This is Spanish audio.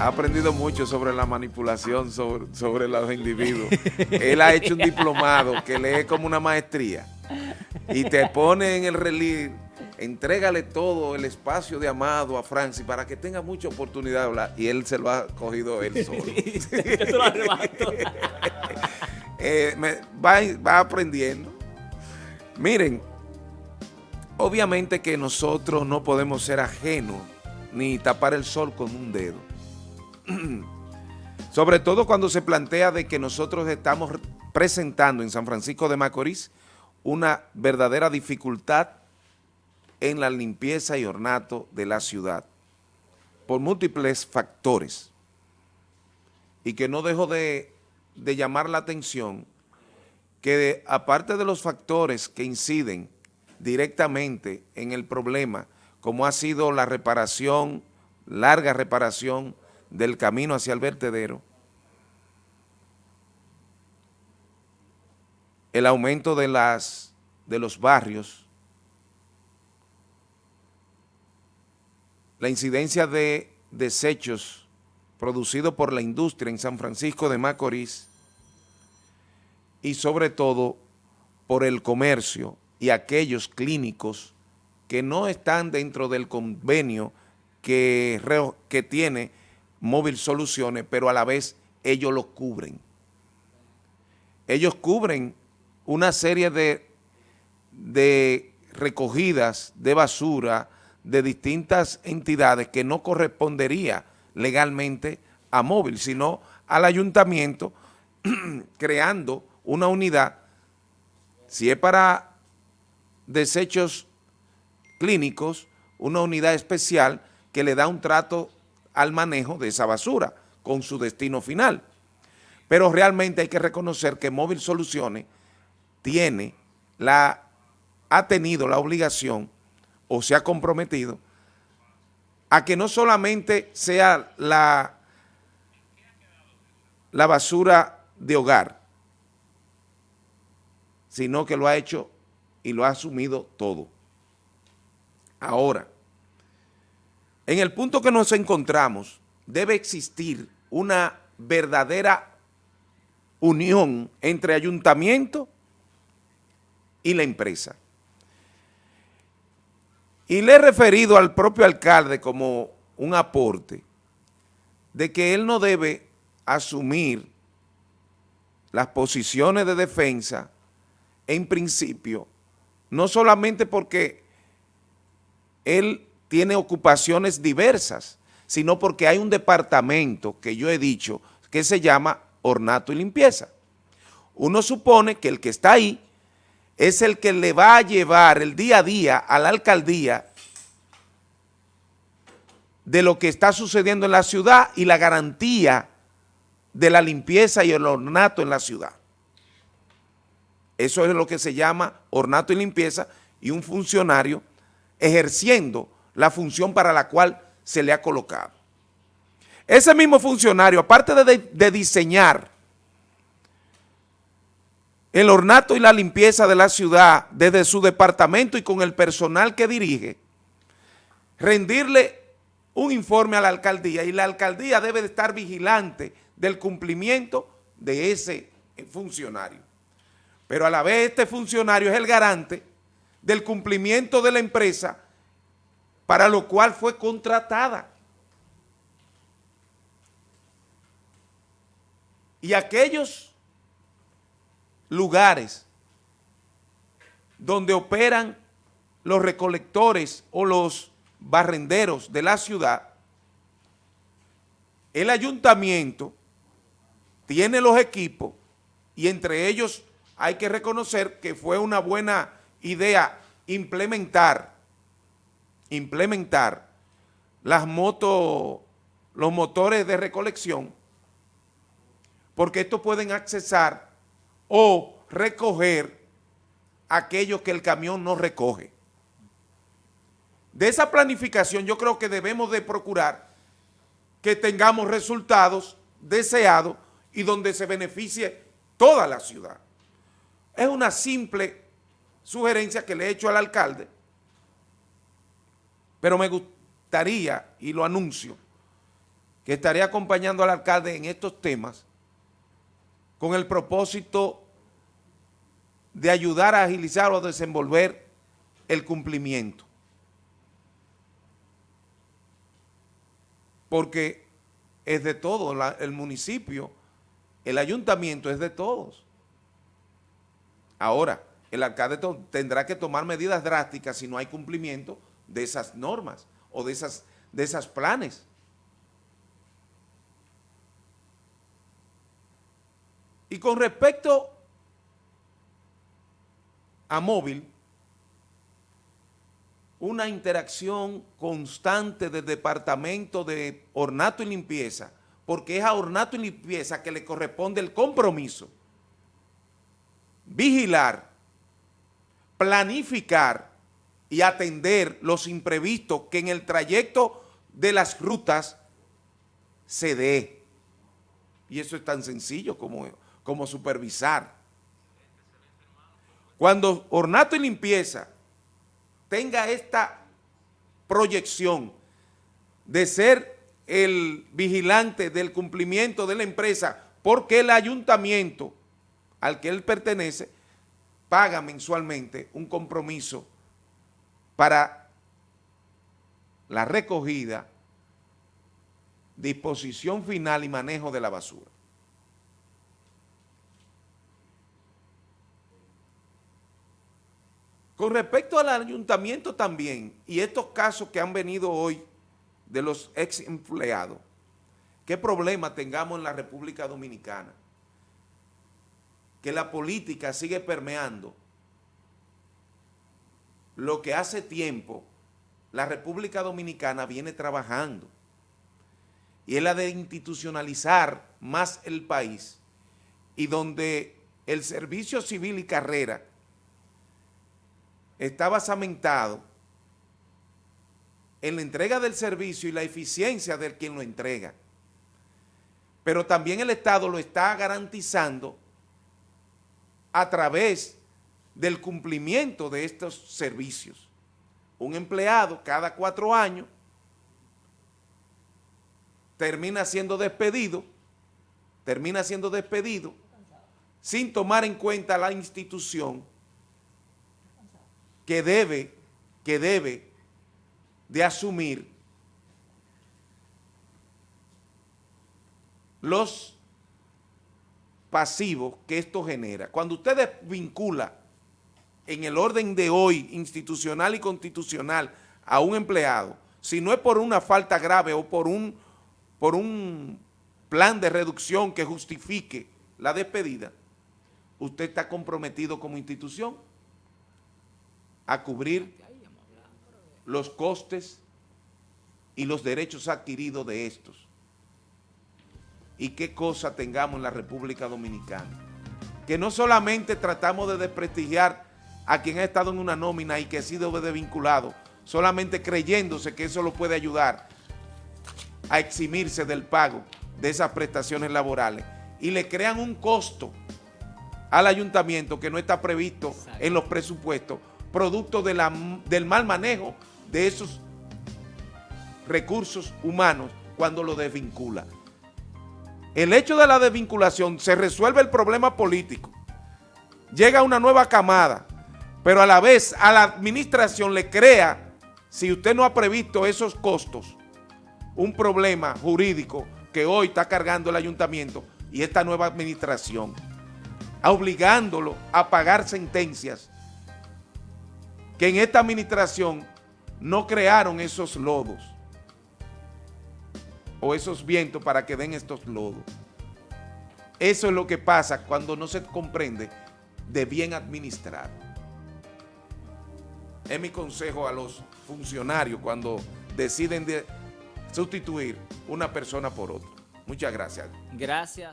ha aprendido mucho sobre la manipulación sobre, sobre los individuos. Él ha hecho un diplomado que lee como una maestría y te pone en el relieve, entrégale todo el espacio de Amado a Francis para que tenga mucha oportunidad de hablar y él se lo ha cogido él solo. eh, va, va aprendiendo. Miren, obviamente que nosotros no podemos ser ajenos ni tapar el sol con un dedo. Sobre todo cuando se plantea de que nosotros estamos presentando en San Francisco de Macorís una verdadera dificultad en la limpieza y ornato de la ciudad por múltiples factores. Y que no dejo de, de llamar la atención que aparte de los factores que inciden directamente en el problema, como ha sido la reparación, larga reparación del camino hacia el vertedero, el aumento de, las, de los barrios, la incidencia de desechos producidos por la industria en San Francisco de Macorís. Y sobre todo por el comercio y aquellos clínicos que no están dentro del convenio que, que tiene Móvil Soluciones, pero a la vez ellos lo cubren. Ellos cubren una serie de, de recogidas de basura de distintas entidades que no correspondería legalmente a Móvil, sino al ayuntamiento creando una unidad, si es para desechos clínicos, una unidad especial que le da un trato al manejo de esa basura con su destino final. Pero realmente hay que reconocer que Móvil Soluciones tiene la, ha tenido la obligación o se ha comprometido a que no solamente sea la, la basura de hogar, sino que lo ha hecho y lo ha asumido todo. Ahora, en el punto que nos encontramos, debe existir una verdadera unión entre ayuntamiento y la empresa. Y le he referido al propio alcalde como un aporte de que él no debe asumir las posiciones de defensa en principio, no solamente porque él tiene ocupaciones diversas, sino porque hay un departamento que yo he dicho que se llama ornato y limpieza. Uno supone que el que está ahí es el que le va a llevar el día a día a la alcaldía de lo que está sucediendo en la ciudad y la garantía de la limpieza y el ornato en la ciudad. Eso es lo que se llama ornato y limpieza y un funcionario ejerciendo la función para la cual se le ha colocado. Ese mismo funcionario, aparte de, diseñar el ornato y la limpieza de la ciudad desde su departamento y con el personal que dirige, rendirle un informe a la alcaldía y la alcaldía debe de estar vigilante del cumplimiento de ese funcionario. Pero a la vez este funcionario es el garante del cumplimiento de la empresa para lo cual fue contratada. Y aquellos lugares donde operan los recolectores o los barrenderos de la ciudad, el ayuntamiento tiene los equipos y entre ellos hay que reconocer que fue una buena idea implementar implementar las motos, los motores de recolección, porque estos pueden accesar o recoger aquellos que el camión no recoge. De esa planificación yo creo que debemos de procurar que tengamos resultados deseados y donde se beneficie toda la ciudad. Es una simple sugerencia que le he hecho al alcalde, pero me gustaría, y lo anuncio, que estaré acompañando al alcalde en estos temas con el propósito de ayudar a agilizar o a desenvolver el cumplimiento. Porque es de todo, el municipio, el ayuntamiento es de todos. Ahora, el alcalde tendrá que tomar medidas drásticas si no hay cumplimiento de esas normas o de esas, de esas planes. Y con respecto a móvil, una interacción constante del Departamento de Ornato y Limpieza, porque es a Ornato y Limpieza que le corresponde el compromiso, vigilar, planificar y atender los imprevistos que en el trayecto de las rutas se dé. Y eso es tan sencillo como como supervisar. Cuando ornato y limpieza tenga esta proyección de ser el vigilante del cumplimiento de la empresa porque el ayuntamiento al que él pertenece paga mensualmente un compromiso para la recogida, disposición final y manejo de la basura. Con respecto al ayuntamiento también, y estos casos que han venido hoy de los ex empleados, ¿qué problema tengamos en la República Dominicana? Que la política sigue permeando lo que hace tiempo la República Dominicana viene trabajando y es la de institucionalizar más el país y donde el servicio civil y carrera está basamentado en la entrega del servicio y la eficiencia del quien lo entrega. Pero también el Estado lo está garantizando a través del cumplimiento de estos servicios. Un empleado cada cuatro años termina siendo despedido, termina siendo despedido sin tomar en cuenta la institución que debe, que debe de asumir los pasivos que esto genera. Cuando usted vincula en el orden de hoy institucional y constitucional a un empleado, si no es por una falta grave o por un, por un plan de reducción que justifique la despedida, usted está comprometido como institución a cubrir los costes y los derechos adquiridos de estos. Y qué cosa tengamos en la República Dominicana. Que no solamente tratamos de desprestigiar a quien ha estado en una nómina y que ha sido desvinculado, solamente creyéndose que eso lo puede ayudar a eximirse del pago de esas prestaciones laborales y le crean un costo al ayuntamiento que no está previsto en los presupuestos producto de la, del mal manejo de esos recursos humanos cuando lo desvincula. El hecho de la desvinculación se resuelve el problema político. Llega una nueva camada, pero a la vez a la administración le crea, si usted no ha previsto esos costos, un problema jurídico que hoy está cargando el ayuntamiento y esta nueva administración, obligándolo a pagar sentencias que en esta administración no crearon esos lodos o esos vientos para que den estos lodos. Eso es lo que pasa cuando no se comprende de bien administrar. Es mi consejo a los funcionarios cuando deciden de sustituir una persona por otra. Muchas gracias. Gracias.